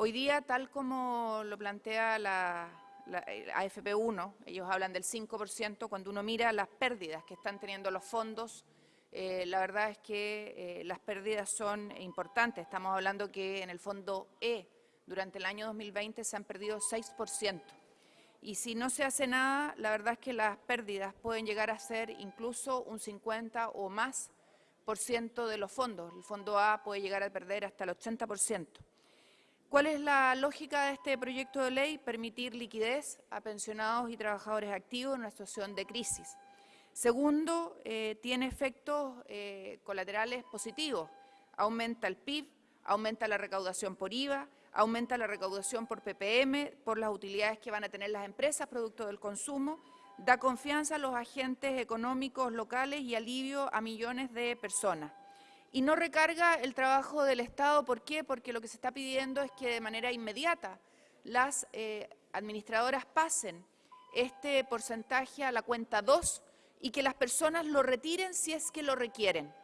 Hoy día, tal como lo plantea la, AFP1, ellos hablan del 5%, cuando uno mira las pérdidas que están teniendo los fondos, eh, la verdad es que eh, las pérdidas son importantes. Estamos hablando que en el fondo E, durante el año 2020, se han perdido 6%. Y si no se hace nada, la verdad es que las pérdidas pueden llegar a ser incluso un 50 o más por ciento de los fondos. El fondo A puede llegar a perder hasta el 80 por ciento. ¿Cuál es la lógica de este proyecto de ley? Permitir liquidez a pensionados y trabajadores activos en una situación de crisis. Segundo, eh, tiene efectos eh, colaterales positivos. Aumenta el PIB, aumenta la recaudación por IVA, aumenta la recaudación por PPM, por las utilidades que van a tener las empresas producto del consumo, da confianza a los agentes económicos locales y alivio a millones de personas y no recarga el trabajo del Estado. ¿Por qué? Porque lo que se está pidiendo es que de manera inmediata las eh, administradoras pasen este porcentaje a la cuenta 2 y que las personas lo retiren si es que lo requieren.